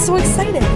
so excited.